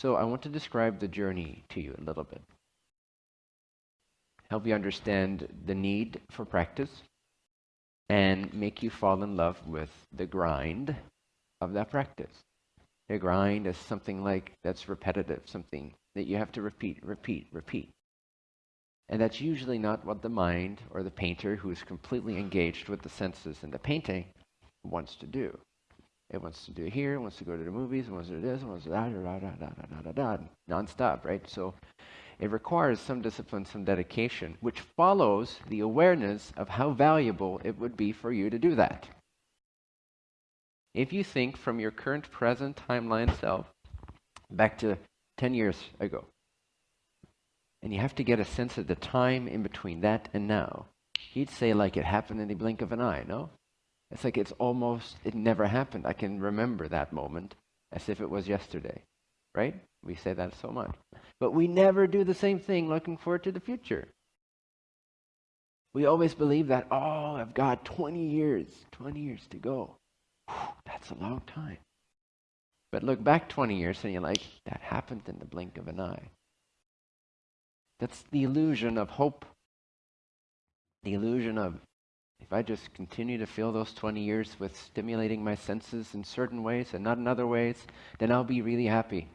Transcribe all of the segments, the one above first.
So I want to describe the journey to you a little bit. Help you understand the need for practice and make you fall in love with the grind of that practice. The grind is something like that's repetitive, something that you have to repeat, repeat, repeat. And that's usually not what the mind or the painter who is completely engaged with the senses and the painting wants to do. It wants to do it here, it wants to go to the movies, it wants to do this, it wants to da da da da da da da da da non-stop, right? So it requires some discipline, some dedication, which follows the awareness of how valuable it would be for you to do that. If you think from your current present timeline self back to 10 years ago, and you have to get a sense of the time in between that and now, he'd say like it happened in the blink of an eye, no? It's like it's almost, it never happened. I can remember that moment as if it was yesterday, right? We say that so much. But we never do the same thing looking forward to the future. We always believe that, oh, I've got 20 years, 20 years to go. Whew, that's a long time. But look back 20 years and you're like, that happened in the blink of an eye. That's the illusion of hope. The illusion of if I just continue to fill those 20 years with stimulating my senses in certain ways and not in other ways, then I'll be really happy.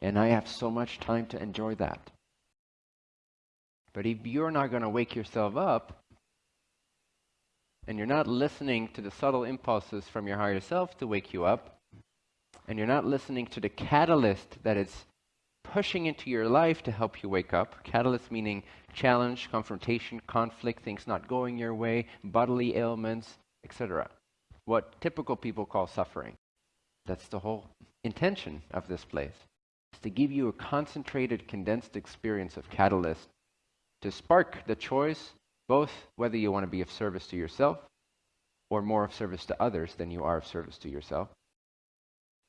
And I have so much time to enjoy that. But if you're not going to wake yourself up, and you're not listening to the subtle impulses from your higher self to wake you up, and you're not listening to the catalyst that is pushing into your life to help you wake up. Catalyst meaning challenge, confrontation, conflict, things not going your way, bodily ailments, etc. What typical people call suffering. That's the whole intention of this place. Is to give you a concentrated, condensed experience of catalyst to spark the choice, both whether you want to be of service to yourself or more of service to others than you are of service to yourself.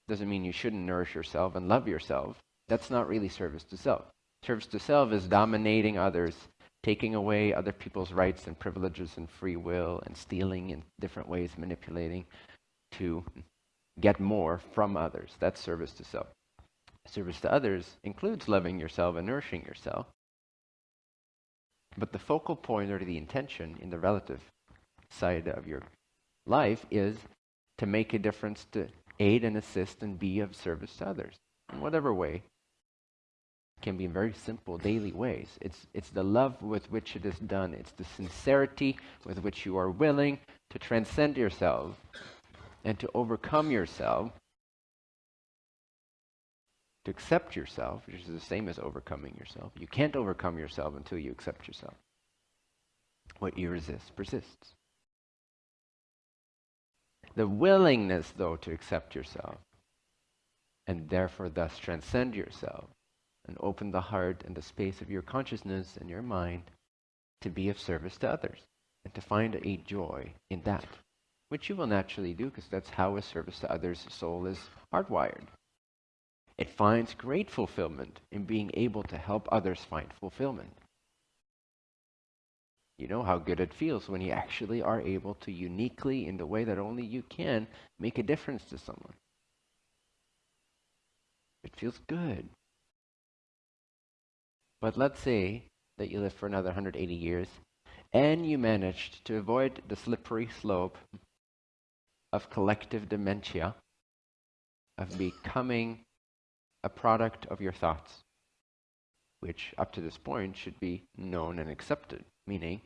Doesn't mean you shouldn't nourish yourself and love yourself, that's not really service to self. Service to self is dominating others, taking away other people's rights and privileges and free will, and stealing in different ways, manipulating to get more from others. That's service to self. Service to others includes loving yourself and nourishing yourself. But the focal point or the intention in the relative side of your life is to make a difference, to aid and assist and be of service to others in whatever way can be in very simple daily ways. It's, it's the love with which it is done. It's the sincerity with which you are willing to transcend yourself and to overcome yourself, to accept yourself, which is the same as overcoming yourself. You can't overcome yourself until you accept yourself. What you resist persists. The willingness, though, to accept yourself and therefore thus transcend yourself and open the heart and the space of your consciousness and your mind to be of service to others and to find a joy in that, which you will naturally do because that's how a service to others soul is hardwired. It finds great fulfillment in being able to help others find fulfillment. You know how good it feels when you actually are able to uniquely, in the way that only you can, make a difference to someone. It feels good. But let's say that you live for another 180 years and you managed to avoid the slippery slope of collective dementia, of becoming a product of your thoughts, which up to this point should be known and accepted, meaning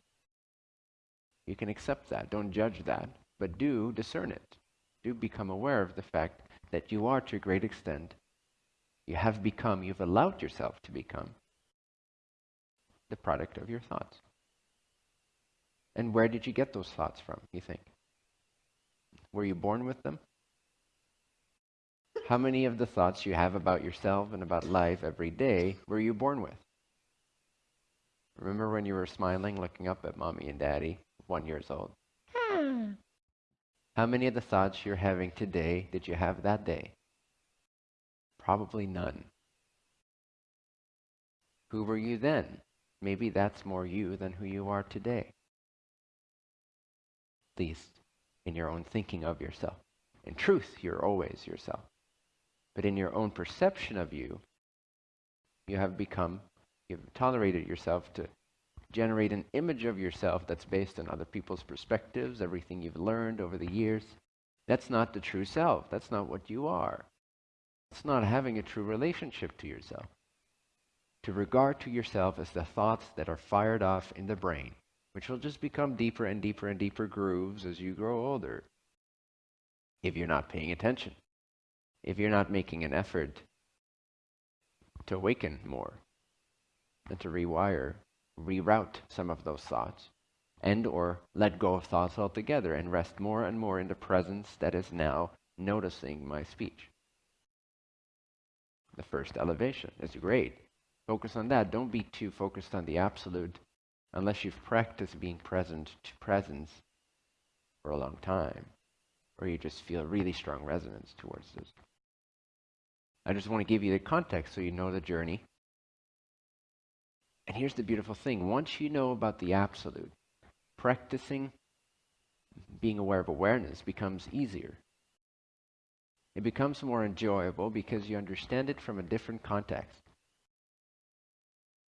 you can accept that, don't judge that, but do discern it. Do become aware of the fact that you are to a great extent, you have become, you've allowed yourself to become the product of your thoughts. And where did you get those thoughts from, you think? Were you born with them? How many of the thoughts you have about yourself and about life every day were you born with? Remember when you were smiling, looking up at mommy and daddy, one years old? Hmm. How many of the thoughts you're having today did you have that day? Probably none. Who were you then? Maybe that's more you than who you are today. At least in your own thinking of yourself. In truth, you're always yourself. But in your own perception of you, you have become, you've tolerated yourself to generate an image of yourself that's based on other people's perspectives, everything you've learned over the years. That's not the true self. That's not what you are. It's not having a true relationship to yourself. To regard to yourself as the thoughts that are fired off in the brain, which will just become deeper and deeper and deeper grooves as you grow older. If you're not paying attention, if you're not making an effort to awaken more and to rewire reroute some of those thoughts and or let go of thoughts altogether and rest more and more in the presence that is now noticing my speech. The first elevation is great. Focus on that. Don't be too focused on the absolute unless you've practiced being present to presence for a long time or you just feel really strong resonance towards this. I just want to give you the context so you know the journey and here's the beautiful thing once you know about the absolute, practicing being aware of awareness becomes easier. It becomes more enjoyable because you understand it from a different context.